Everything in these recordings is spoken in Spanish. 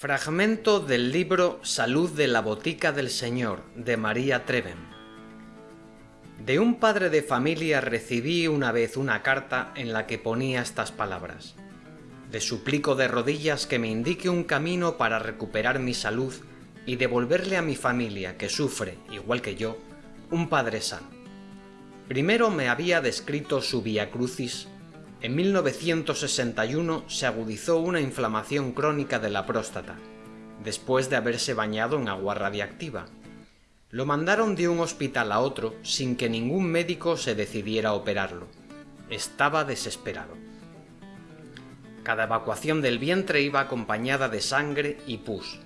Fragmento del libro Salud de la Botica del Señor de María Treven. De un padre de familia recibí una vez una carta en la que ponía estas palabras. Le suplico de rodillas que me indique un camino para recuperar mi salud y devolverle a mi familia, que sufre, igual que yo, un padre sano. Primero me había descrito su vía crucis en 1961 se agudizó una inflamación crónica de la próstata, después de haberse bañado en agua radiactiva. Lo mandaron de un hospital a otro sin que ningún médico se decidiera a operarlo. Estaba desesperado. Cada evacuación del vientre iba acompañada de sangre y pus.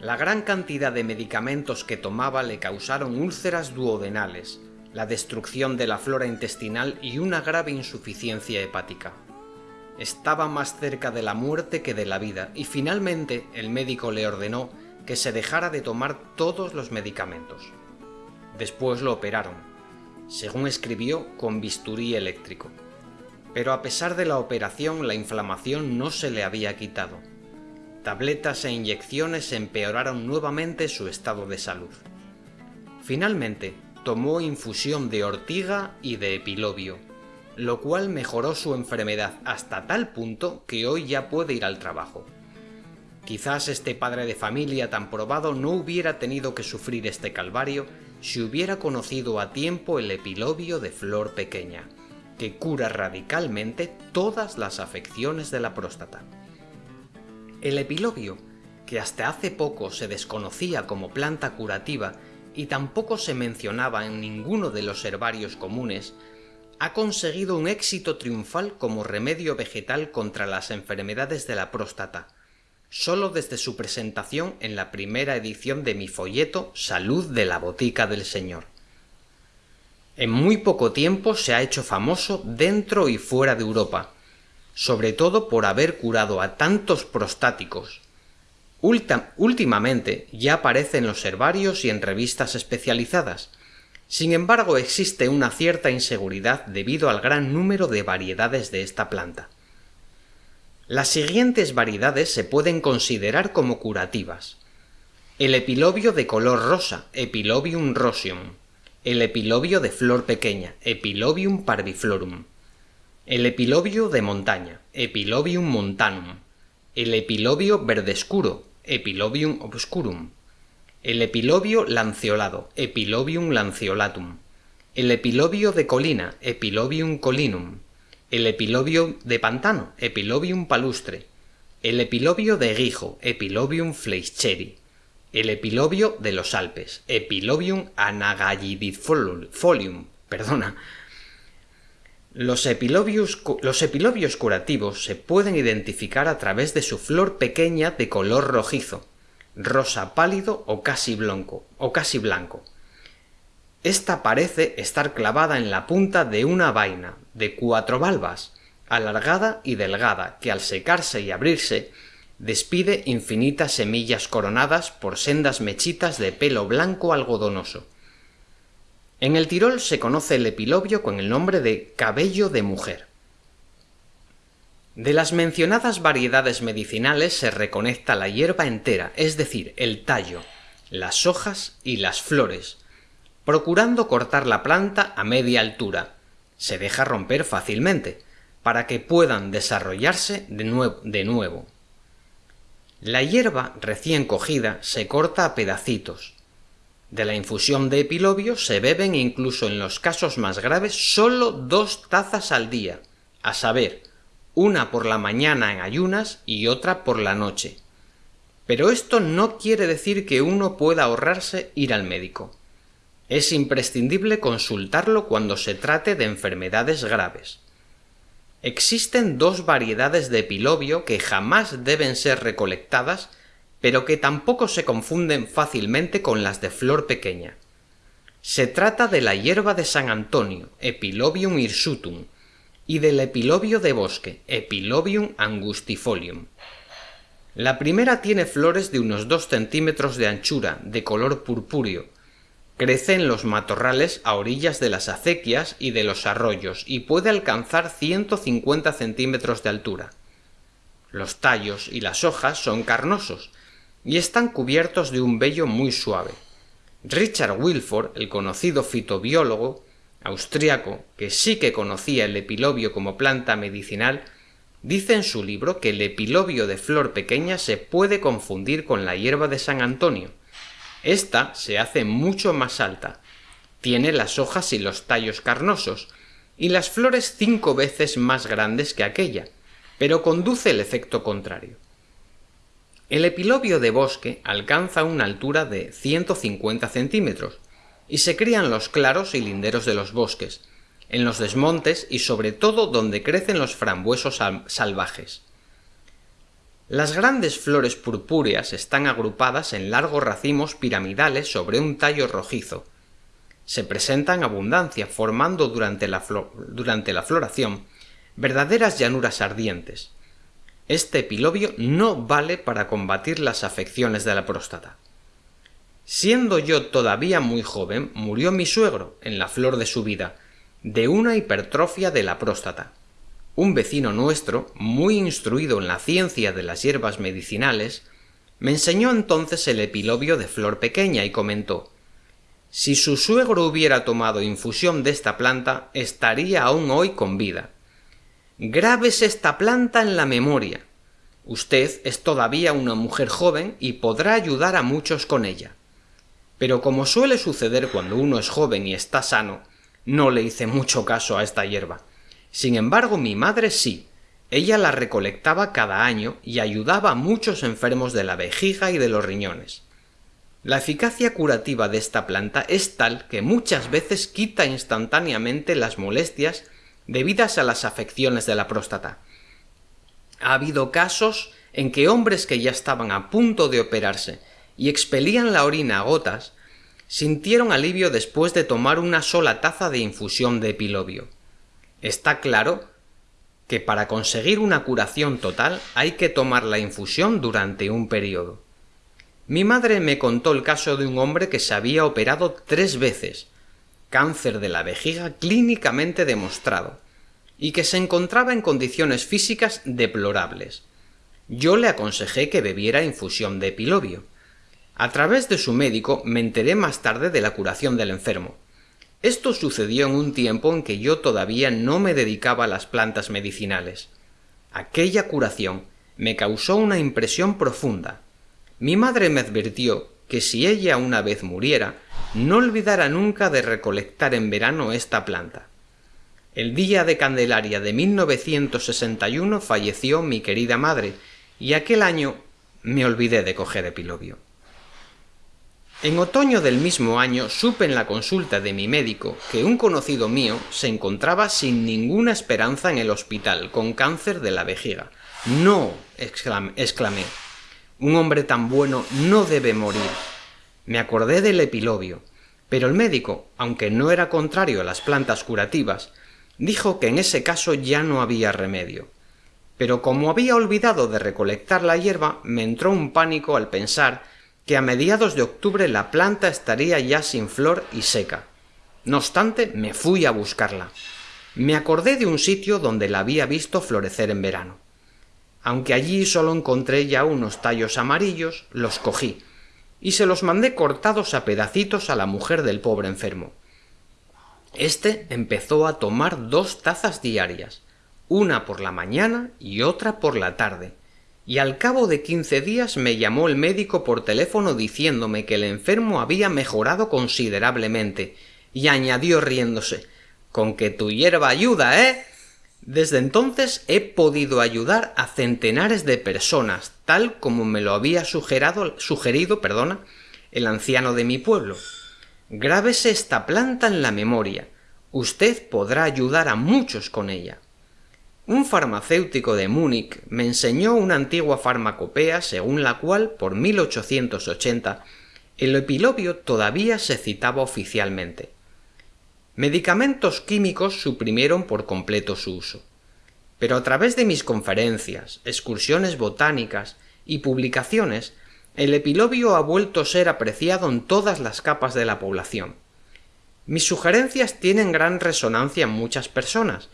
La gran cantidad de medicamentos que tomaba le causaron úlceras duodenales, la destrucción de la flora intestinal y una grave insuficiencia hepática. Estaba más cerca de la muerte que de la vida y finalmente el médico le ordenó que se dejara de tomar todos los medicamentos. Después lo operaron, según escribió, con bisturí eléctrico. Pero a pesar de la operación la inflamación no se le había quitado. Tabletas e inyecciones empeoraron nuevamente su estado de salud. Finalmente, tomó infusión de ortiga y de epilobio, lo cual mejoró su enfermedad hasta tal punto que hoy ya puede ir al trabajo. Quizás este padre de familia tan probado no hubiera tenido que sufrir este calvario si hubiera conocido a tiempo el epilobio de flor pequeña, que cura radicalmente todas las afecciones de la próstata. El epilobio, que hasta hace poco se desconocía como planta curativa y tampoco se mencionaba en ninguno de los herbarios comunes, ha conseguido un éxito triunfal como remedio vegetal contra las enfermedades de la próstata, solo desde su presentación en la primera edición de mi folleto Salud de la Botica del Señor. En muy poco tiempo se ha hecho famoso dentro y fuera de Europa, sobre todo por haber curado a tantos prostáticos, últimamente ya aparece en los herbarios y en revistas especializadas. Sin embargo, existe una cierta inseguridad debido al gran número de variedades de esta planta. Las siguientes variedades se pueden considerar como curativas. El epilobio de color rosa, Epilobium roseum. El epilobio de flor pequeña, Epilobium parviflorum. El epilobio de montaña, Epilobium montanum. El epilobio verde oscuro, Epilobium obscurum, el epilobio lanceolado, Epilobium lanceolatum, el epilobio de colina, Epilobium colinum, el epilobio de pantano, Epilobium palustre, el epilobio de guijo, Epilobium fleischeri, el epilobio de los Alpes, Epilobium anagallidifolium, perdona, los epilobios, los epilobios, curativos se pueden identificar a través de su flor pequeña de color rojizo, rosa pálido o casi blanco. O casi blanco. Esta parece estar clavada en la punta de una vaina de cuatro valvas, alargada y delgada, que al secarse y abrirse despide infinitas semillas coronadas por sendas mechitas de pelo blanco algodonoso. En el Tirol se conoce el epilobio con el nombre de cabello de mujer. De las mencionadas variedades medicinales se reconecta la hierba entera, es decir, el tallo, las hojas y las flores, procurando cortar la planta a media altura. Se deja romper fácilmente, para que puedan desarrollarse de. De nuevo. La hierba recién cogida se corta a pedacitos, de la infusión de epilobio se beben incluso en los casos más graves solo dos tazas al día, a saber, una por la mañana en ayunas y otra por la noche. Pero esto no quiere decir que uno pueda ahorrarse ir al médico. Es imprescindible consultarlo cuando se trate de enfermedades graves. Existen dos variedades de epilobio que jamás deben ser recolectadas pero que tampoco se confunden fácilmente con las de flor pequeña. Se trata de la hierba de San Antonio, Epilobium hirsutum, y del epilobio de bosque, Epilobium angustifolium. La primera tiene flores de unos 2 centímetros de anchura, de color purpúreo. Crece en los matorrales a orillas de las acequias y de los arroyos y puede alcanzar 150 centímetros de altura. Los tallos y las hojas son carnosos y están cubiertos de un vello muy suave. Richard Wilford, el conocido fitobiólogo austriaco, que sí que conocía el epilobio como planta medicinal, dice en su libro que el epilobio de flor pequeña se puede confundir con la hierba de San Antonio. Esta se hace mucho más alta, tiene las hojas y los tallos carnosos, y las flores cinco veces más grandes que aquella, pero conduce el efecto contrario. El epilobio de bosque alcanza una altura de 150 centímetros y se cría en los claros y linderos de los bosques, en los desmontes y sobre todo donde crecen los frambuesos salvajes. Las grandes flores purpúreas están agrupadas en largos racimos piramidales sobre un tallo rojizo, se presenta en abundancia, formando durante la, durante la floración verdaderas llanuras ardientes. Este epilobio no vale para combatir las afecciones de la próstata. Siendo yo todavía muy joven, murió mi suegro, en la flor de su vida, de una hipertrofia de la próstata. Un vecino nuestro, muy instruido en la ciencia de las hierbas medicinales, me enseñó entonces el epilobio de flor pequeña y comentó si su suegro hubiera tomado infusión de esta planta, estaría aún hoy con vida. Grábese esta planta en la memoria. Usted es todavía una mujer joven y podrá ayudar a muchos con ella. Pero como suele suceder cuando uno es joven y está sano, no le hice mucho caso a esta hierba. Sin embargo, mi madre sí. Ella la recolectaba cada año y ayudaba a muchos enfermos de la vejiga y de los riñones. La eficacia curativa de esta planta es tal que muchas veces quita instantáneamente las molestias debidas a las afecciones de la próstata. Ha habido casos en que hombres que ya estaban a punto de operarse y expelían la orina a gotas, sintieron alivio después de tomar una sola taza de infusión de epilobio. Está claro que para conseguir una curación total hay que tomar la infusión durante un periodo. Mi madre me contó el caso de un hombre que se había operado tres veces, cáncer de la vejiga clínicamente demostrado, y que se encontraba en condiciones físicas deplorables. Yo le aconsejé que bebiera infusión de epilobio. A través de su médico me enteré más tarde de la curación del enfermo. Esto sucedió en un tiempo en que yo todavía no me dedicaba a las plantas medicinales. Aquella curación me causó una impresión profunda. Mi madre me advirtió que si ella una vez muriera, no olvidara nunca de recolectar en verano esta planta. El día de Candelaria de 1961 falleció mi querida madre, y aquel año me olvidé de coger epilobio. En otoño del mismo año supe en la consulta de mi médico que un conocido mío se encontraba sin ninguna esperanza en el hospital con cáncer de la vejiga. No, exclamé, un hombre tan bueno no debe morir. Me acordé del epilobio, pero el médico, aunque no era contrario a las plantas curativas, dijo que en ese caso ya no había remedio. Pero como había olvidado de recolectar la hierba, me entró un pánico al pensar que a mediados de octubre la planta estaría ya sin flor y seca. No obstante, me fui a buscarla. Me acordé de un sitio donde la había visto florecer en verano. Aunque allí solo encontré ya unos tallos amarillos, los cogí, y se los mandé cortados a pedacitos a la mujer del pobre enfermo. Este empezó a tomar dos tazas diarias, una por la mañana y otra por la tarde, y al cabo de quince días me llamó el médico por teléfono diciéndome que el enfermo había mejorado considerablemente, y añadió riéndose Con que tu hierba ayuda, ¿eh? Desde entonces he podido ayudar a centenares de personas, tal como me lo había sugerido perdona, el anciano de mi pueblo. Grábese esta planta en la memoria. Usted podrá ayudar a muchos con ella. Un farmacéutico de Múnich me enseñó una antigua farmacopea según la cual, por 1880, el epilobio todavía se citaba oficialmente. Medicamentos químicos suprimieron por completo su uso. Pero a través de mis conferencias, excursiones botánicas y publicaciones, el epilobio ha vuelto a ser apreciado en todas las capas de la población. Mis sugerencias tienen gran resonancia en muchas personas,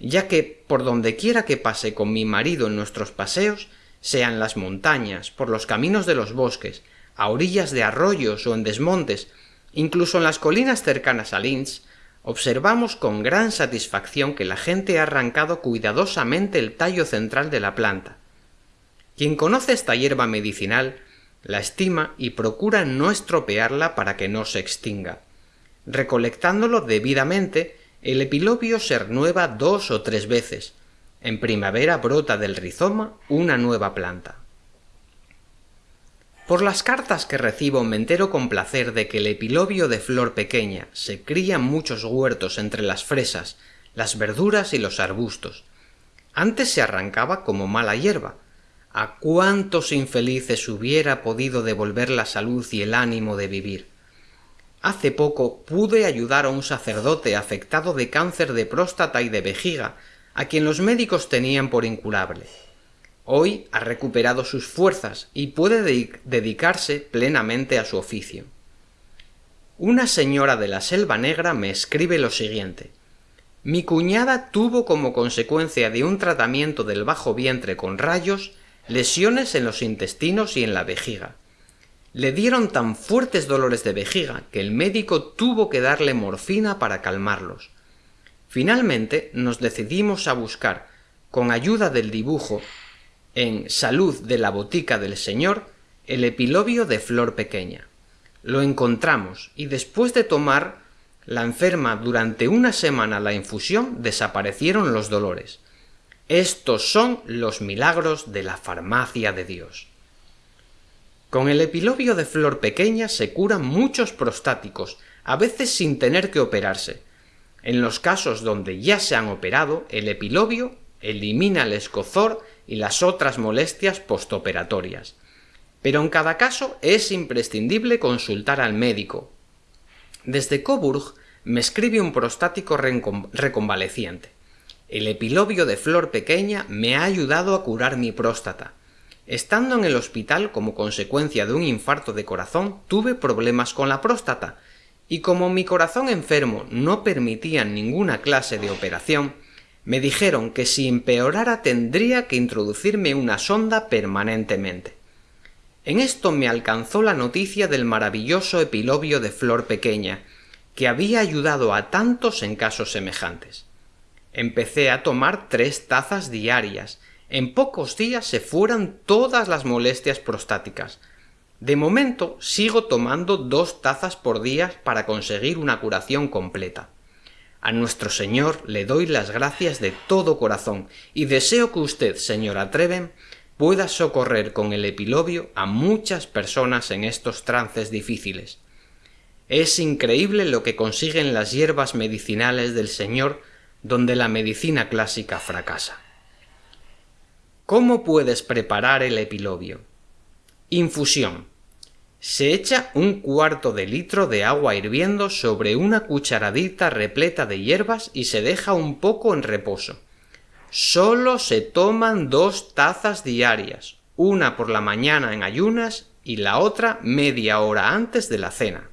ya que por donde quiera que pase con mi marido en nuestros paseos, sean las montañas, por los caminos de los bosques, a orillas de arroyos o en desmontes, incluso en las colinas cercanas a Linz, observamos con gran satisfacción que la gente ha arrancado cuidadosamente el tallo central de la planta. Quien conoce esta hierba medicinal la estima y procura no estropearla para que no se extinga. Recolectándolo debidamente, el epilobio se renueva dos o tres veces. En primavera brota del rizoma una nueva planta. Por las cartas que recibo me entero con placer de que el epilobio de flor pequeña se cría muchos huertos entre las fresas, las verduras y los arbustos. Antes se arrancaba como mala hierba. ¿A cuántos infelices hubiera podido devolver la salud y el ánimo de vivir? Hace poco pude ayudar a un sacerdote afectado de cáncer de próstata y de vejiga, a quien los médicos tenían por incurable. Hoy ha recuperado sus fuerzas y puede dedicarse plenamente a su oficio. Una señora de la Selva Negra me escribe lo siguiente. Mi cuñada tuvo como consecuencia de un tratamiento del bajo vientre con rayos lesiones en los intestinos y en la vejiga. Le dieron tan fuertes dolores de vejiga que el médico tuvo que darle morfina para calmarlos. Finalmente nos decidimos a buscar, con ayuda del dibujo, en Salud de la Botica del Señor el epilobio de flor pequeña. Lo encontramos y después de tomar la enferma durante una semana la infusión desaparecieron los dolores. Estos son los milagros de la farmacia de Dios. Con el epilobio de flor pequeña se curan muchos prostáticos, a veces sin tener que operarse. En los casos donde ya se han operado, el epilobio elimina el escozor y las otras molestias postoperatorias. Pero en cada caso es imprescindible consultar al médico. Desde Coburg me escribe un prostático reconvaleciente. El epilobio de flor pequeña me ha ayudado a curar mi próstata. Estando en el hospital como consecuencia de un infarto de corazón, tuve problemas con la próstata, y como mi corazón enfermo no permitía ninguna clase de operación, me dijeron que si empeorara tendría que introducirme una sonda permanentemente. En esto me alcanzó la noticia del maravilloso epilobio de flor pequeña, que había ayudado a tantos en casos semejantes. Empecé a tomar tres tazas diarias. En pocos días se fueran todas las molestias prostáticas. De momento sigo tomando dos tazas por día para conseguir una curación completa. A nuestro Señor le doy las gracias de todo corazón y deseo que usted, señora Treven, pueda socorrer con el epilobio a muchas personas en estos trances difíciles. Es increíble lo que consiguen las hierbas medicinales del Señor donde la medicina clásica fracasa. ¿Cómo puedes preparar el epilobio? Infusión. Se echa un cuarto de litro de agua hirviendo sobre una cucharadita repleta de hierbas y se deja un poco en reposo. Solo se toman dos tazas diarias, una por la mañana en ayunas y la otra media hora antes de la cena.